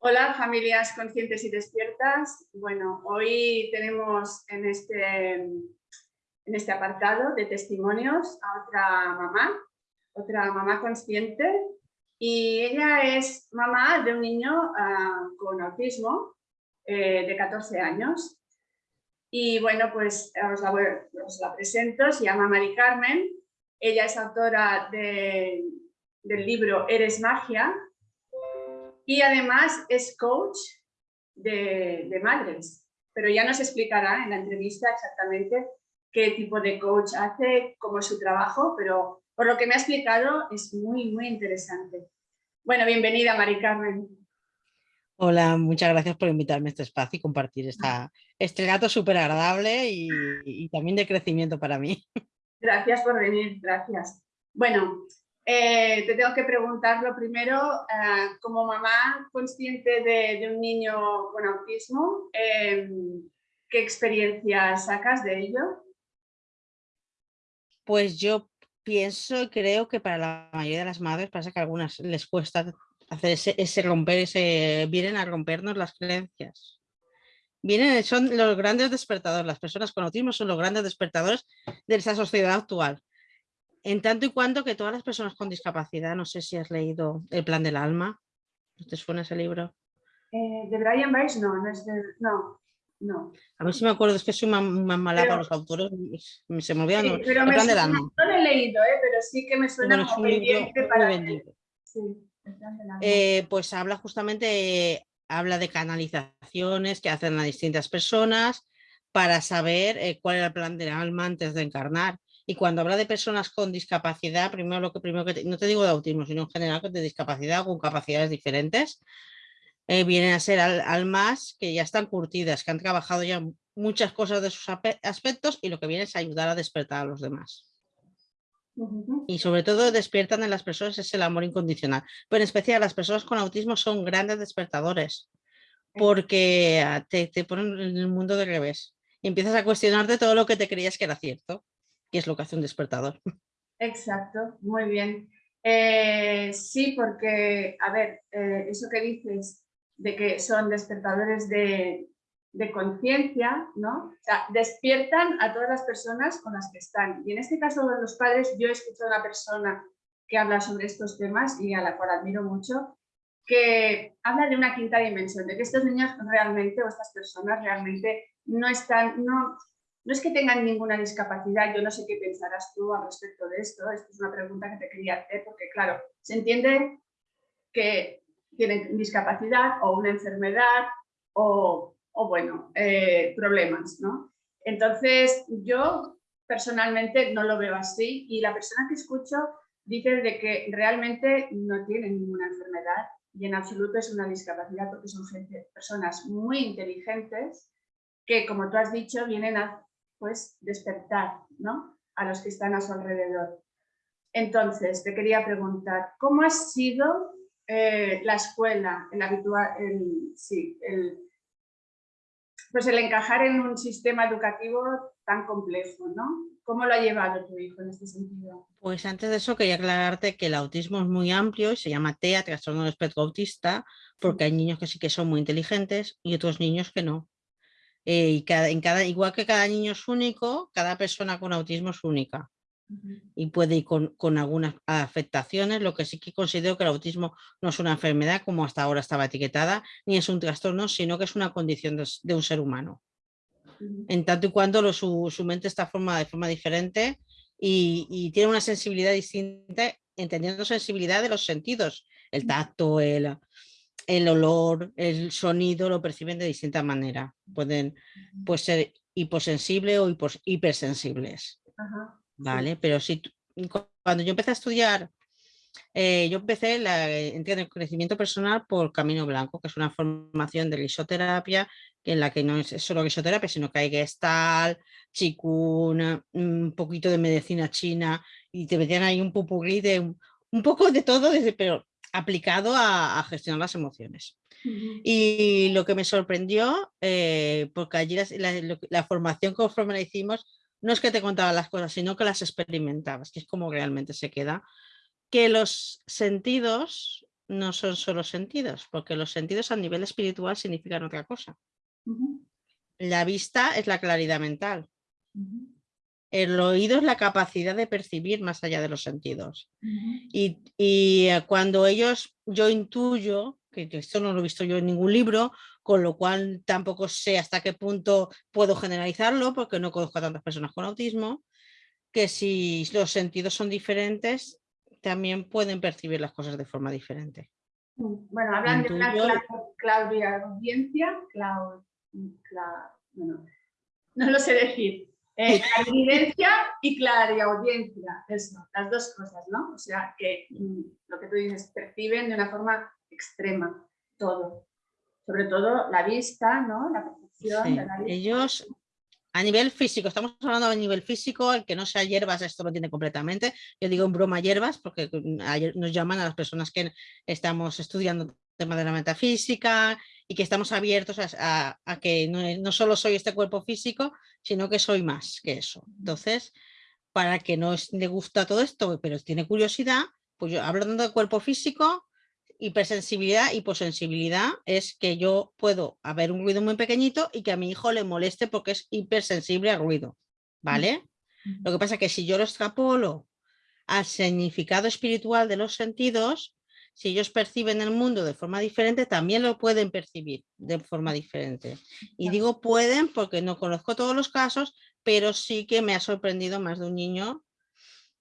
Hola familias conscientes y despiertas. Bueno, hoy tenemos en este, en este apartado de testimonios a otra mamá, otra mamá consciente y ella es mamá de un niño ah, con autismo eh, de 14 años. Y bueno, pues os la, presento, se llama Mari Carmen, ella es autora de, del libro Eres Magia, y además es coach de, madres, pero ya nos explicará en la entrevista exactamente qué tipo de coach hace, cómo es su trabajo, pero por lo que me ha explicado es muy, muy interesante. Bueno, bienvenida Mari Carmen. Hola, muchas gracias por invitarme a este espacio y compartir esta, este rato súper agradable y, y, también de crecimiento para mí. Gracias por venir, gracias. Bueno, eh, te tengo que preguntar lo primero, eh, como mamá consciente de, un niño con autismo, em, ¿qué experiencia sacas de ello? Pues yo pienso y creo que para la mayoría de las madres pasa que a algunas les cuesta hacer ese, ese romper, ese, vienen a rompernos las creencias. Vienen, son los grandes despertadores, las personas con autismo son los grandes despertadores de esa sociedad actual en tanto y cuanto que todas las personas con discapacidad, no sé si has leído El plan del alma, ¿te suena ese libro? Eh, de Brian Weiss, no, no es de, no, no. A ver si me acuerdo, es que soy más, mala para los autores, se me olvida. el plan del alma. No lo he leído, eh, pero sí que me suena como pendiente para sí, eh, pues habla justamente, habla de canalizaciones que hacen a distintas personas para saber eh, cuál era el plan del alma antes de encarnar y cuando habla de personas con discapacidad, primero lo que primero que no te digo de autismo, sino en general de discapacidad con capacidades diferentes, eh, vienen a ser almas que ya están curtidas, que han trabajado ya muchas cosas de sus aspectos y lo que viene es ayudar a despertar a los demás. Y sobre todo despiertan en las personas es el amor incondicional. Pero en especial las personas con autismo son grandes despertadores porque ah, te, te ponen en el mundo de revés y empiezas a cuestionarte todo lo que te creías que era cierto que es lo que hace un despertador. Exacto, muy bien. Eh, sí, porque, a ver, eh, eso que dices de que son despertadores de, conciencia, ¿no? O sea, despiertan a todas las personas con las que están. Y en este caso de los padres, yo he escuchado a una persona que habla sobre estos temas y a la cual admiro mucho, que habla de una quinta dimensión, de que estos niños realmente o estas personas realmente no están, no, no es que tengan ninguna discapacidad, yo no sé qué pensarás tú al respecto de esto, esta es una pregunta que te quería hacer, porque claro, se entiende que tienen discapacidad o una enfermedad o, bueno, eh, problemas, ¿no? Entonces, yo personalmente no lo veo así y la persona que escucho dice de que realmente no tienen ninguna enfermedad y en absoluto es una discapacidad porque son gente, personas muy inteligentes que, como tú has dicho, vienen a pues despertar ¿no? a los que están a su alrededor. Entonces, te quería preguntar, ¿cómo ha sido eh, la escuela, el habitual, el, sí, el, pues el encajar en un sistema educativo tan complejo, ¿no? ¿Cómo lo ha llevado tu hijo en este sentido? Pues antes de eso quería aclararte que el autismo es muy amplio y se llama TEA, trastorno del espectro autista, porque hay niños que sí que son muy inteligentes y otros niños que no. Eh, y cada, en cada, igual que cada niño es único, cada persona con autismo es única. Y puede ir con, con, algunas afectaciones, lo que sí que considero que el autismo no es una enfermedad como hasta ahora estaba etiquetada, ni es un trastorno, sino que es una condición de, un ser humano. En tanto y cuando lo, su, su, mente está formada de forma diferente y, y, tiene una sensibilidad distinta, entendiendo sensibilidad de los sentidos, el tacto, el, el olor, el sonido lo perciben de distinta manera. Pueden pues, ser hiposensibles o hipersensibles. ¿Vale? Pero si cuando yo empecé a estudiar, eh, yo empecé la, entiendo, el crecimiento personal por Camino Blanco, que es una formación de risoterapia, en la que no es solo risoterapia, sino que hay gestal, chikun, un poquito de medicina china, y te metían ahí un pupurrí de un, poco de todo, desde, pero aplicado a, gestionar las emociones. Y lo que me sorprendió, eh, porque allí la, formación conforme la hicimos, no es que te contaba las cosas, sino que las experimentabas, que es como realmente se queda, que los sentidos no son solo sentidos, porque los sentidos a nivel espiritual significan otra cosa. La vista es la claridad mental. El oído es la capacidad de percibir más allá de los sentidos. y, eh, cuando ellos, yo intuyo, que esto no lo he visto yo en ningún libro, con lo cual tampoco sé hasta qué punto puedo generalizarlo, porque no conozco a tantas personas con autismo, que si los sentidos son diferentes, también pueden percibir las cosas de forma diferente. Mm, bueno, hablan de una claudiaudiencia, no lo sé decir, eh, clarividencia y clariaudiencia, eso, las dos cosas, ¿no? O sea, que mm, lo que tú dices, perciben de una forma extrema todo, sobre todo la vista, ¿no? La percepción de la vista. Ellos a nivel físico, estamos hablando a nivel físico, el que no sea hierbas esto lo entiende completamente. Yo digo en broma hierbas porque mm, nos llaman a las personas que estamos estudiando el tema de la metafísica y que estamos abiertos a, que no, solo soy este cuerpo físico, sino que soy más que eso. Entonces, para que no le gusta todo esto, pero tiene curiosidad, pues yo hablando de cuerpo físico, hipersensibilidad, hiposensibilidad es que yo puedo haber un ruido muy pequeñito y que a mi hijo le moleste porque es hipersensible al ruido, ¿vale? Lo que pasa es que si yo lo extrapolo al significado espiritual de los sentidos, si ellos perciben el mundo de forma diferente, también lo pueden percibir de forma diferente. Y digo pueden porque no conozco todos los casos, pero sí que me ha sorprendido más de un niño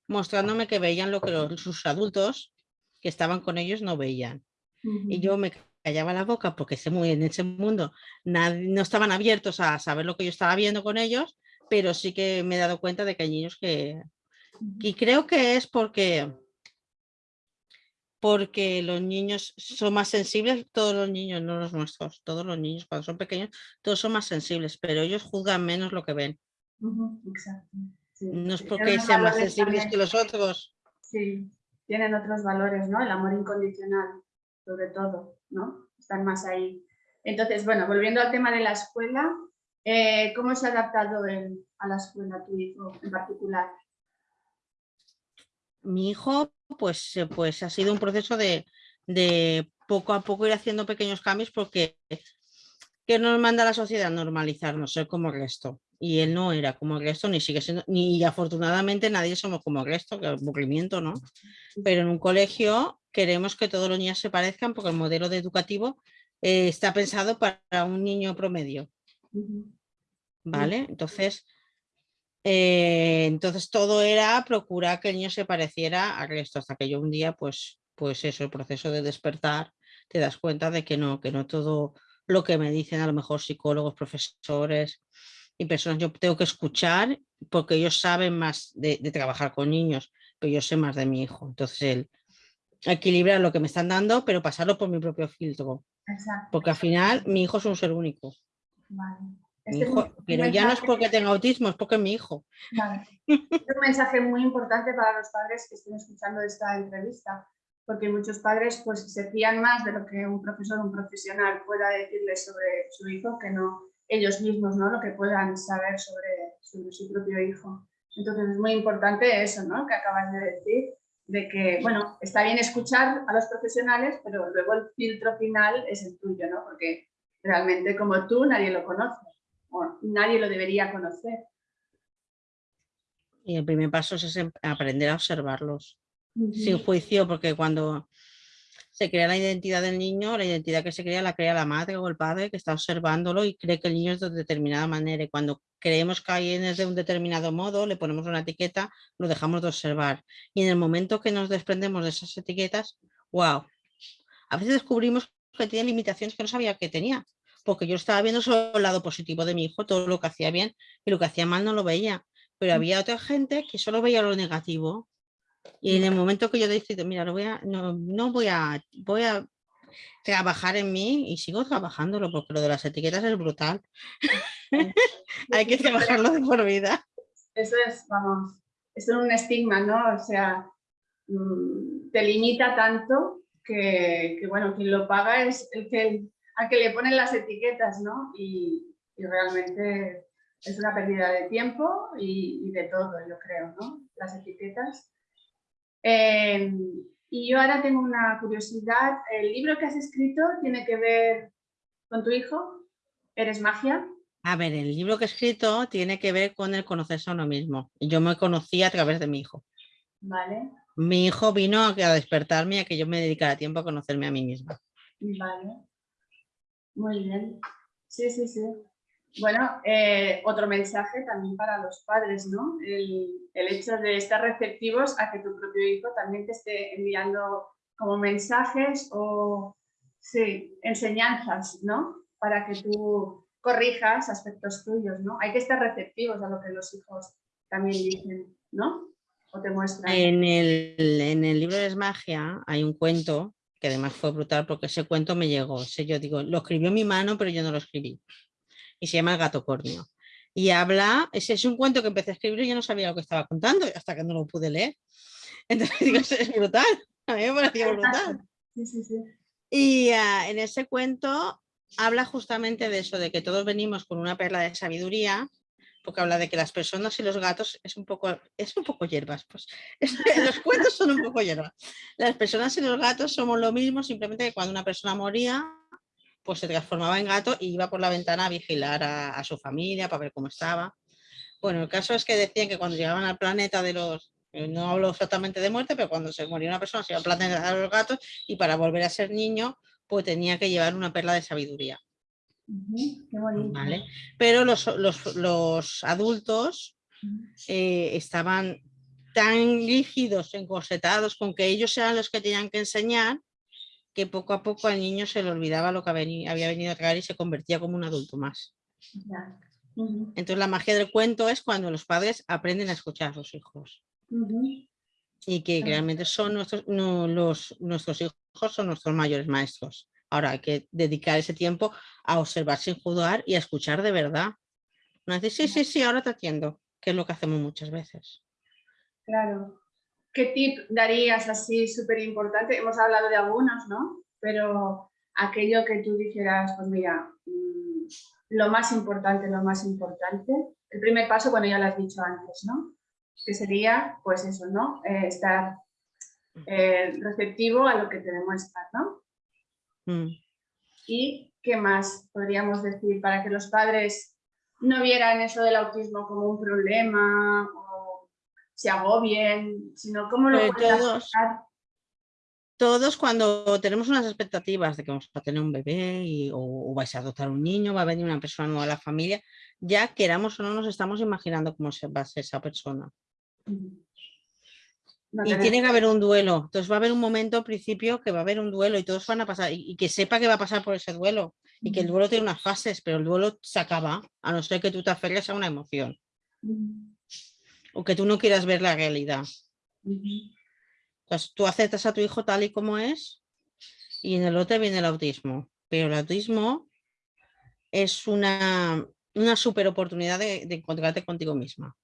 mostrándome que veían lo que sus adultos que estaban con ellos no veían. Y yo me callaba la boca porque en ese mundo no estaban abiertos a saber lo que yo estaba viendo con ellos, pero sí que me he dado cuenta de que hay niños que... Y creo que es porque porque los niños son más sensibles, todos los niños, no los nuestros, todos los niños cuando son pequeños, todos son más sensibles, pero ellos juzgan menos lo que ven. exacto. No es porque sean más sensibles que los otros. Sí, tienen otros valores, ¿no? El amor incondicional, sobre todo, ¿no? Están más ahí. Entonces, bueno, volviendo al tema de la escuela, eh, ¿cómo se ha adaptado a la escuela tu hijo en particular? Mi hijo, pues, eh, pues ha sido un proceso de, poco a poco ir haciendo pequeños cambios porque que nos manda la sociedad normalizarnos, ser como el resto. Y él no era como el resto, ni sigue siendo, ni afortunadamente nadie somos como el resto, que aburrimiento, ¿no? Pero en un colegio queremos que todos los niños se parezcan porque el modelo de educativo eh, está pensado para un niño promedio. ¿Vale? Entonces, eh, entonces todo era procurar que el niño se pareciera al resto, hasta que yo un día, pues, pues eso, el proceso de despertar, te das cuenta de que no, que no todo lo que me dicen a lo mejor psicólogos, profesores y personas, yo tengo que escuchar porque ellos saben más de, trabajar con niños, pero yo sé más de mi hijo. Entonces el equilibrar lo que me están dando, pero pasarlo por mi propio filtro. Porque al final mi hijo es un ser único. Este pero ya no es porque tenga autismo, es porque es mi hijo. Es un mensaje muy importante para los padres que estén escuchando esta entrevista, porque muchos padres pues, se fían más de lo que un profesor un profesional pueda decirles sobre su hijo que no ellos mismos, ¿no? lo que puedan saber sobre, sobre su propio hijo. Entonces es muy importante eso ¿no? que acabas de decir, de que, bueno, está bien escuchar a los profesionales, pero luego el filtro final es el tuyo, ¿no? porque realmente como tú nadie lo conoce nadie lo debería conocer. Y el primer paso es aprender a observarlos sin juicio, porque cuando se crea la identidad del niño, la identidad que se crea la crea la madre o el padre que está observándolo y cree que el niño es de determinada manera. Y cuando creemos que alguien es de un determinado modo, le ponemos una etiqueta, lo dejamos de observar. Y en el momento que nos desprendemos de esas etiquetas, wow, a veces descubrimos que tiene limitaciones que no sabía que tenía porque yo estaba viendo solo el lado positivo de mi hijo, todo lo que hacía bien y lo que hacía mal no lo veía. Pero mm. había otra gente que solo veía lo negativo. Y en el momento que yo decido, mira, no voy a, no, voy a, voy a trabajar en mí y sigo trabajándolo porque lo de las etiquetas es brutal. Hay que trabajarlo de por vida. Eso es, vamos, eso es un estigma, ¿no? O sea, mm, te limita tanto que, que, bueno, quien lo paga es el que a que le ponen las etiquetas, ¿no? Y, realmente es una pérdida de tiempo y, de todo, yo creo, ¿no? Las etiquetas. Em, Y yo ahora tengo una curiosidad. ¿El libro que has escrito tiene que ver con tu hijo? ¿Eres magia? A ver, el libro que he escrito tiene que ver con el conocerse a uno mismo. Yo me conocí a través de mi hijo. Vale. Mi hijo vino a despertarme y a que yo me dedicara tiempo a conocerme a mí misma. Vale. Muy bien. Sí, sí, sí. Bueno, eh, otro mensaje también para los padres, ¿no? El, el, hecho de estar receptivos a que tu propio hijo también te esté enviando como mensajes o, sí, enseñanzas, ¿no? Para que tú corrijas aspectos tuyos, ¿no? Hay que estar receptivos a lo que los hijos también dicen, ¿no? O te muestran. En el, en el libro de Magia hay un cuento que además fue brutal porque ese cuento me llegó. yo digo, lo escribió mi mano, pero yo no lo escribí. Y se llama El gato cornio. Y habla, ese es un cuento que empecé a escribir y yo no sabía lo que estaba contando hasta que no lo pude leer. Entonces digo, es brutal. A mí me pareció brutal. Sí, sí, sí. Y uh, en ese cuento habla justamente de eso, de que todos venimos con una perla de sabiduría, porque habla de que las personas y los gatos es un poco, es un poco hierbas, pues los cuentos son un poco hierbas. Las personas y los gatos somos lo mismo, simplemente que cuando una persona moría, pues se transformaba en gato y iba por la ventana a vigilar a, a su familia para ver cómo estaba. Bueno, el caso es que decían que cuando llegaban al planeta de los, no hablo exactamente de muerte, pero cuando se moría una persona se iba al planeta de los gatos y para volver a ser niño pues tenía que llevar una perla de sabiduría. ¿Vale? Pero los, los, adultos eh, estaban tan rígidos, encorsetados, con que ellos eran los que tenían que enseñar, que poco a poco al niño se le olvidaba lo que había venido a traer y se convertía como un adulto más. Entonces la magia del cuento es cuando los padres aprenden a escuchar a sus hijos. Y que realmente son nuestros, los, nuestros hijos son nuestros mayores maestros. Ahora hay que dedicar ese tiempo a observar sin juzgar y a escuchar de verdad. No decir, sí, sí, sí, ahora te atiendo, que es lo que hacemos muchas veces. Claro. ¿Qué tip darías así súper importante? Hemos hablado de algunos, ¿no? Pero aquello que tú dijeras, pues mira, mm, lo más importante, lo más importante. El primer paso, bueno, ya lo has dicho antes, ¿no? Que sería, pues eso, ¿no? Eh, estar eh, receptivo a lo que te demuestran, ¿no? Mm. ¿Y qué más podríamos decir para que los padres no vieran eso del autismo como un problema o se agobien, sino cómo lo pueden todos, todos cuando tenemos unas expectativas de que vamos a tener un bebé y, o, vais a adoptar un niño, va a venir una persona nueva a la familia, ya queramos o no nos estamos imaginando cómo va a ser esa persona y tiene que haber un duelo. Entonces va a haber un momento al principio que va a haber un duelo y todos van a pasar, y, que sepa que va a pasar por ese duelo. Y que el duelo tiene unas fases, pero el duelo se acaba, a no ser que tú te aferres a una emoción. O que tú no quieras ver la realidad. Entonces tú aceptas a tu hijo tal y como es, y en el otro viene el autismo. Pero el autismo es una, una super oportunidad de, de encontrarte contigo misma.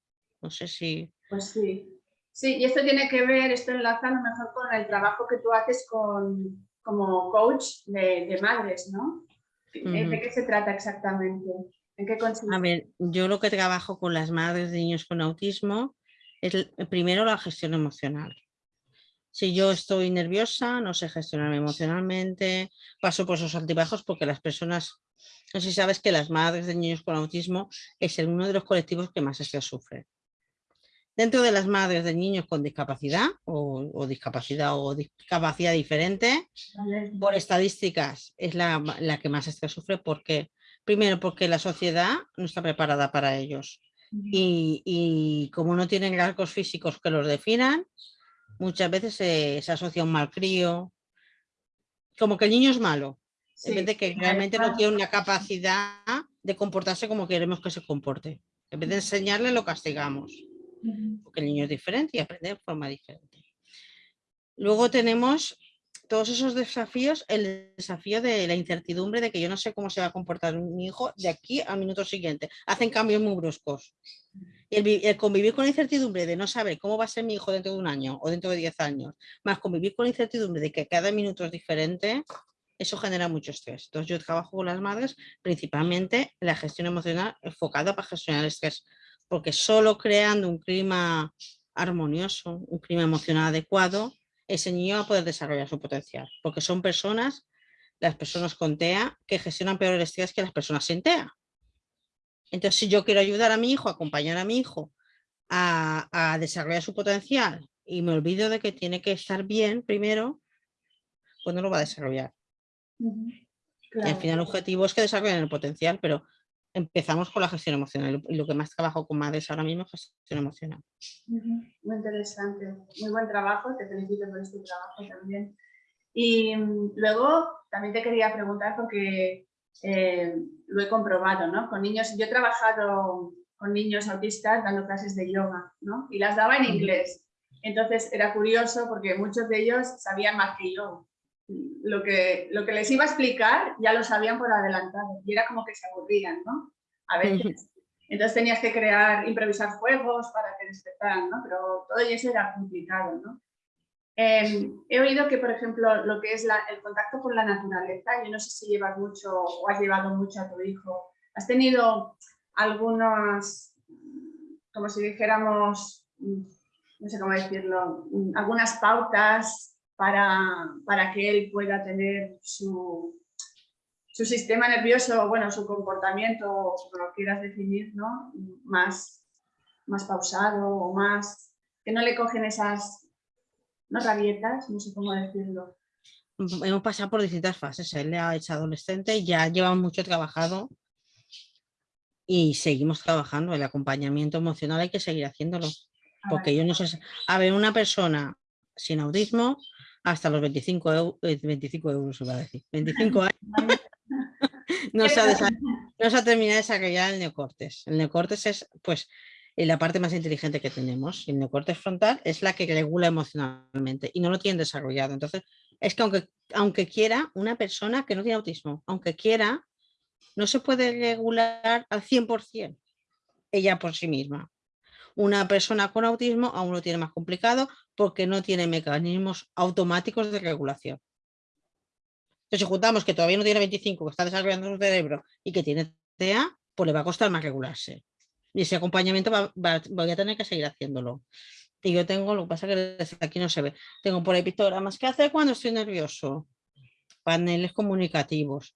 No sé si... Pues sí, Sí, y esto tiene que ver, esto enlaza a lo mejor con el trabajo que tú haces con, como coach de, madres, ¿no? ¿De qué se trata exactamente? ¿En qué consiste? A ver, yo lo que trabajo con las madres de niños con autismo es primero la gestión emocional. Si yo estoy nerviosa, no sé gestionarme emocionalmente, paso por esos altibajos porque las personas, no sé si sabes que las madres de niños con autismo es uno de los colectivos que más estrés sufre. Dentro de las madres de niños con discapacidad o, discapacidad o discapacidad diferente, por estadísticas es la, que más estrés sufre porque, primero porque la sociedad no está preparada para ellos. Y, como no tienen rasgos físicos que los definan, muchas veces se, asocia a un mal crío, como que el niño es malo, en vez de que realmente no tiene una capacidad de comportarse como queremos que se comporte. En vez de enseñarle, lo castigamos porque el niño es diferente y aprende de forma diferente. Luego tenemos todos esos desafíos, el desafío de la incertidumbre de que yo no sé cómo se va a comportar mi hijo de aquí al minuto siguiente. Hacen cambios muy bruscos. El, el, convivir con la incertidumbre de no saber cómo va a ser mi hijo dentro de un año o dentro de 10 años, más convivir con la incertidumbre de que cada minuto es diferente, eso genera mucho estrés. Entonces yo trabajo con las madres principalmente en la gestión emocional enfocada para gestionar el estrés porque solo creando un clima armonioso, un clima emocional adecuado, ese niño va a poder desarrollar su potencial, porque son personas, las personas con TEA, que gestionan peor el estrés que las personas sin TEA. Entonces, si yo quiero ayudar a mi hijo, acompañar a mi hijo a, a desarrollar su potencial y me olvido de que tiene que estar bien primero, pues no lo va a desarrollar. Y al final el objetivo es que desarrollen el potencial, pero empezamos con la gestión emocional y lo que más trabajo con madres ahora mismo es gestión emocional. Muy interesante, muy buen trabajo, te felicito por este trabajo también. Y mm, luego también te quería preguntar porque eh, lo he comprobado, ¿no? Con niños, yo he trabajado con niños autistas dando clases de yoga, ¿no? Y las daba en inglés. Entonces era curioso porque muchos de ellos sabían más que yo lo que, lo que les iba a explicar ya lo sabían por adelantado y era como que se aburrían, ¿no? A veces. Entonces tenías que crear, improvisar juegos para que despertaran, ¿no? Pero todo eso era complicado, ¿no? Em, he oído que, por ejemplo, lo que es el contacto con la naturaleza, yo no sé si llevas mucho o has llevado mucho a tu hijo, ¿has tenido algunos, como si dijéramos, no sé cómo decirlo, algunas pautas para, que él pueda tener su, su sistema nervioso, bueno, su comportamiento, como lo quieras definir, ¿no? Más, más pausado o más... que no le cogen esas no rabietas, no sé cómo decirlo. Hemos pasado por distintas fases, él ha hecho adolescente, ya lleva mucho trabajado y seguimos trabajando, el acompañamiento emocional hay que seguir haciéndolo, ah, porque yo no sé, a ver, una persona sin autismo hasta los 25, 25 eh, euros, iba a decir, 25 años, no, se ha no se ha terminado de desarrollar el neocortes. El neocortes es pues la parte más inteligente que tenemos. El neocortes frontal es la que regula emocionalmente y no lo tiene desarrollado. Entonces, es que aunque, aunque quiera, una persona que no tiene autismo, aunque quiera, no se puede regular al 100% ella por sí misma. Una persona con autismo aún lo tiene más complicado porque no tiene mecanismos automáticos de regulación. Entonces, si juntamos que todavía no tiene 25, que está desarrollando su cerebro y que tiene TEA, pues le va a costar más regularse. Y ese acompañamiento va, voy a tener que seguir haciéndolo. Y yo tengo, lo que pasa que aquí no se ve, tengo por ahí. ¿Qué hace cuando estoy nervioso? Paneles comunicativos.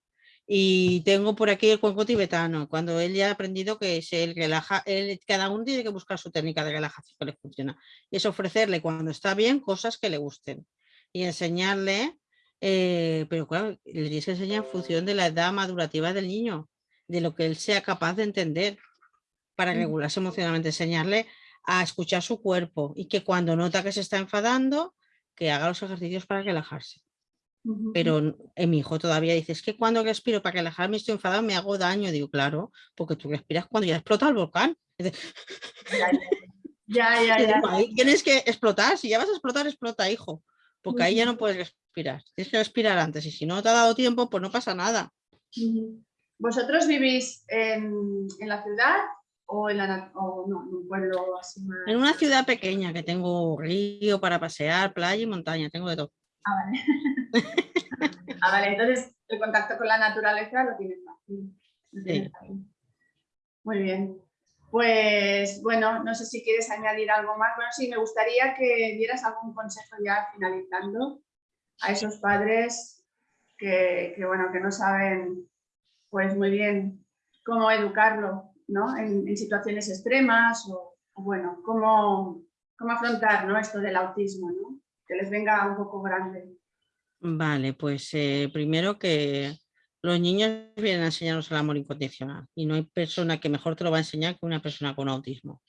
Y tengo por aquí el cuenco tibetano, cuando él ya ha aprendido que se él relaja, él, cada uno tiene que buscar su técnica de relajación que le funciona. Y es ofrecerle cuando está bien cosas que le gusten. Y enseñarle, eh, pero claro, le tienes que enseñar en función de la edad madurativa del niño, de lo que él sea capaz de entender para mm. regularse emocionalmente, enseñarle a escuchar su cuerpo y que cuando nota que se está enfadando, que haga los ejercicios para relajarse. Pero en mi hijo todavía dice, es que cuando respiro para relajarme estoy enfadado me hago daño. Digo, claro, porque tú respiras cuando ya explota el volcán. Ya, ya, ya. Ahí tienes que explotar, si ya vas a explotar, explota, hijo. Porque ahí ya no puedes respirar. Tienes que respirar antes y si no te ha dado tiempo, pues no pasa nada. ¿Vosotros vivís en, la ciudad o en, la, un pueblo así En una ciudad pequeña que tengo río para pasear, playa y montaña, tengo de todo. Ah, vale. ah, vale, entonces el contacto con la naturaleza lo tienes fácil. Muy bien. Pues bueno, no sé si quieres añadir algo más. Bueno, sí, me gustaría que dieras algún consejo ya finalizando a esos padres que, bueno, que no saben pues muy bien cómo educarlo ¿no? en, situaciones extremas o, bueno, cómo, cómo afrontar ¿no? esto del autismo, ¿no? que les venga un poco grande. Vale, pues eh, primero que los niños vienen a enseñarnos el amor incondicional y no hay persona que mejor te lo va a enseñar que una persona con autismo.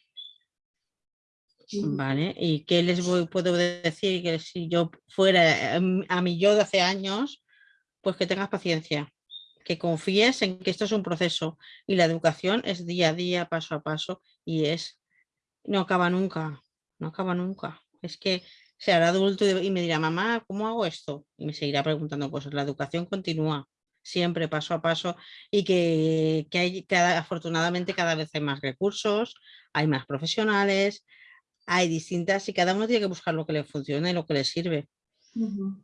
Vale, y qué les voy, puedo decir que si yo fuera em, a mi yo de hace años, pues que tengas paciencia, que confíes en que esto es un proceso y la educación es día a día, paso a paso y es, no acaba nunca, no acaba nunca. Es que se hará adulto y me dirá, mamá, ¿cómo hago esto? Y me seguirá preguntando cosas. La educación continúa siempre paso a paso y que, hay, afortunadamente cada vez hay más recursos, hay más profesionales, hay distintas y cada uno tiene que buscar lo que le funcione, lo que le sirve.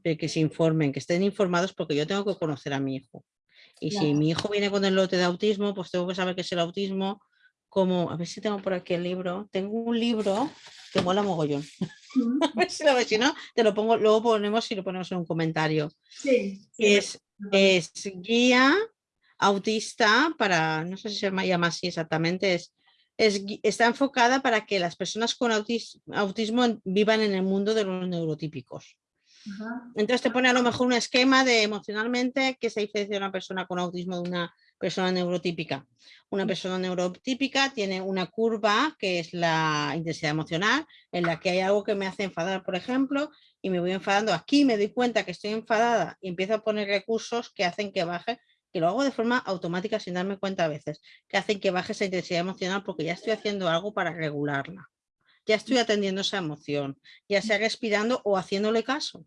Que se informen, que estén informados porque yo tengo que conocer a mi hijo. Y si mi hijo viene con el lote de autismo, pues tengo que saber qué es el autismo, como, a ver si tengo por aquí el libro, tengo un libro que mola mogollón. A ver si lo ves, si no, te lo pongo, luego ponemos y lo ponemos en un comentario. Sí. sí, Es, es guía autista para, no sé si se llama así exactamente, es, es, está enfocada para que las personas con autis- autismo vivan en el mundo de los neurotípicos. Entonces te pone a lo mejor un esquema de emocionalmente que se diferencia una persona con autismo de una persona neurotípica. Una persona neurotípica tiene una curva que es la intensidad emocional, en la que hay algo que me hace enfadar, por ejemplo, y me voy enfadando. Aquí me doy cuenta que estoy enfadada y empiezo a poner recursos que hacen que baje, que lo hago de forma automática sin darme cuenta a veces, que hacen que baje esa intensidad emocional porque ya estoy haciendo algo para regularla. Ya estoy atendiendo esa emoción, ya sea respirando o haciéndole caso.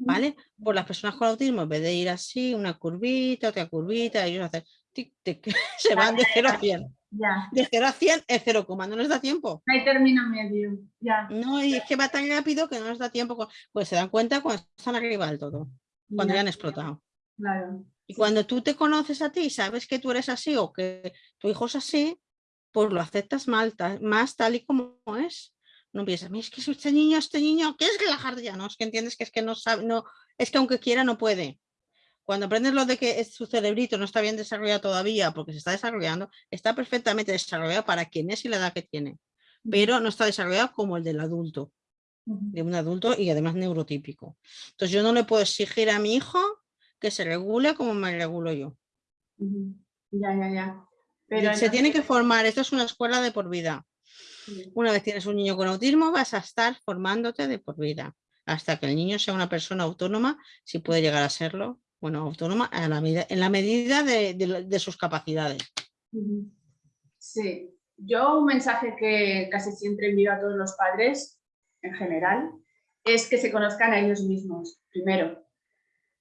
¿Vale? Por las personas con autismo, en vez de ir así, una curvita, otra curvita, ellos hacen tic, tic, se van de 0 a 100. Ya, De 0 a 100 es 0, no les da tiempo. hay término medio. Ya. No, y es que va tan rápido que no les da tiempo. Pues se dan cuenta cuando están arriba del todo, cuando ya han explotado. Claro. Y cuando tú te conoces a ti y sabes que tú eres así o que tu hijo es así, pues lo aceptas mal, más tal y como es. No piensas, "Mira, es que este niño, este niño, ¿quieres relajar ya? No, es que entiendes que es que no sabe, no, es que aunque quiera no puede. Cuando aprendes lo de que es- su cerebrito no está bien desarrollado todavía porque se está desarrollando, está perfectamente desarrollado para quien es y la edad que tiene, pero no está desarrollado como el del adulto, de un adulto y además neurotípico. Entonces yo no le puedo exigir a mi hijo que se regule como me regulo yo. Ya, ya, ya. Pero se tiene que formar, esto es una escuela de por vida. Sí. Una vez tienes un niño con autismo, vas a estar formándote de por vida, hasta que el niño sea una persona autónoma, si puede llegar a serlo, bueno, autónoma a la medida- en la medida de, de de sus capacidades. Sí, yo un mensaje que casi siempre envío a todos los padres, en general, es que se conozcan a ellos mismos, primero,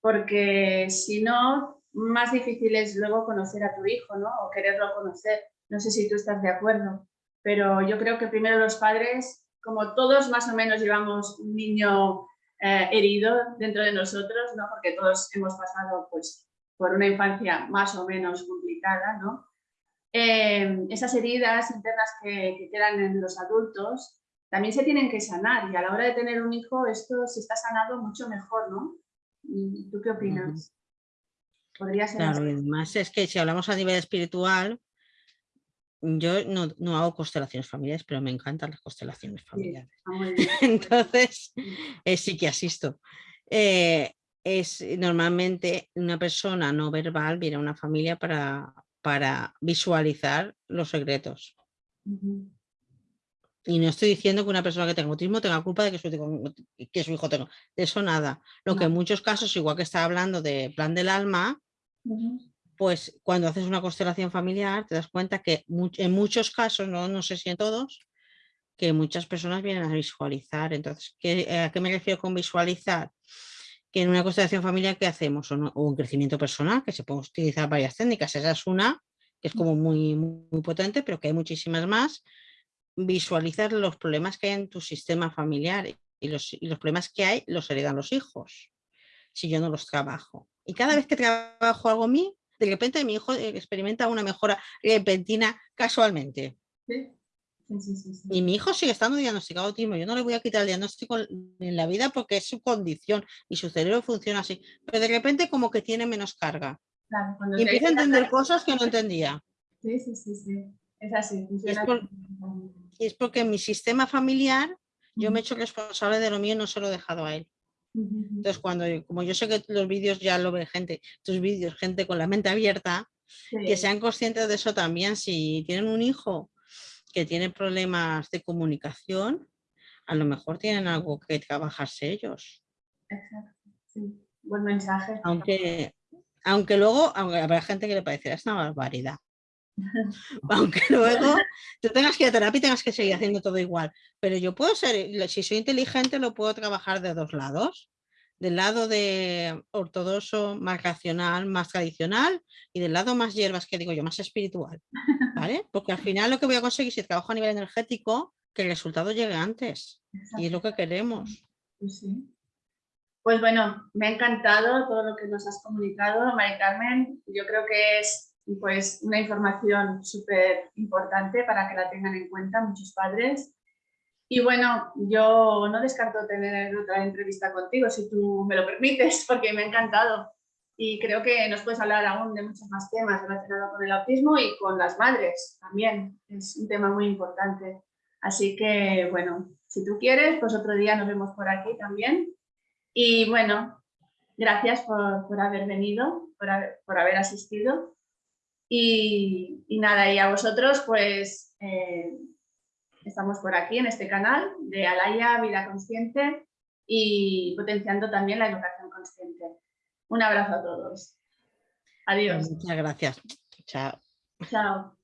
porque si no, más difícil es luego conocer a tu hijo, ¿no? O quererlo conocer. No sé si tú estás de acuerdo, pero yo creo que primero los padres, como todos más o menos llevamos un niño eh, herido dentro de nosotros, ¿no? Porque todos hemos pasado, pues, por una infancia más o menos complicada, ¿no? eh, esas heridas internas que, que quedan en los adultos también se tienen que sanar y a la hora de tener un hijo esto si está sanado mucho mejor, ¿no? ¿Y ¿Tú qué opinas? Podría ser Claro, así. además es que si hablamos a nivel espiritual, yo no, no hago constelaciones familiares, pero me encantan las constelaciones familiares. Entonces, Sí. eh, sí que asisto. Eh, es normalmente una persona no verbal viene a una familia para, para visualizar los secretos. Y no estoy diciendo que una persona que tenga autismo tenga culpa de que su, que su hijo tenga. De eso nada. Lo que en muchos casos, igual que está hablando de plan del alma. Pues cuando haces una constelación familiar te das cuenta que en muchos casos, no, no sé si en todos, que muchas personas vienen a visualizar. Entonces, ¿qué, ¿a qué me refiero con visualizar? Que en una constelación familiar, ¿qué hacemos? O, no- o un crecimiento personal, que se pueden utilizar varias técnicas. Esa es una, que es como muy, muy, potente, pero que hay muchísimas más. Visualizar los problemas que hay en tu sistema familiar y los, y los problemas que hay los heredan los hijos, si yo no los trabajo. Y cada vez que trabajo algo a mí, de repente mi hijo eh, experimenta una mejora repentina casualmente. Sí, sí, sí, sí, sí. Y mi hijo sigue estando diagnosticado autismo. Yo no le voy a quitar el diagnóstico en la vida porque es su condición y su cerebro funciona así. Pero de repente como que tiene menos carga. Claro, Y empieza a entender cosas que no entendía. Sí, sí, sí, sí. Es así, por-. Y es porque en mi sistema familiar yo me he hecho responsable de lo mío y no se lo he dejado a él. Entonces, cuando, como yo sé que los vídeos ya lo ve gente, tus vídeos, gente con la mente abierta, que Sí. sean conscientes de eso también. Si tienen un hijo que tiene problemas de comunicación, a lo mejor tienen algo que trabajarse ellos. Exacto, sí. Buen mensaje. Aunque, aunque luego aunque habrá gente que le parecerá es una barbaridad. Aunque luego tú tengas que ir a terapia y tengas que seguir haciendo todo igual. Pero yo puedo ser, si soy inteligente, lo puedo trabajar de dos lados. Del lado de ortodoxo, más racional, más tradicional, y del lado más hierbas, que digo yo, más espiritual. ¿Vale? Porque al final lo que voy a conseguir si trabajo a nivel energético, que el resultado llegue antes. Y es lo que queremos. Pues sí. Pues bueno, me ha encantado todo lo que nos has comunicado, Mari Carmen. Yo creo que es pues, una información súper importante para que la tengan en cuenta muchos padres. Y bueno, yo no descarto tener otra entrevista contigo, si tú me lo permites, porque me ha encantado. Y creo que nos puedes hablar aún de muchos más temas relacionados con el autismo y con las madres también. Es un tema muy importante. Así que, bueno, si tú quieres, pues otro día nos vemos por aquí también. Y bueno, gracias por, haber venido, por haber, asistido. Y, nada, y a vosotros, pues eh, estamos por aquí en este canal de Alaya Vida Consciente y potenciando también la educación consciente. Un abrazo a todos. Adiós. Muchas gracias. Chao. Chao.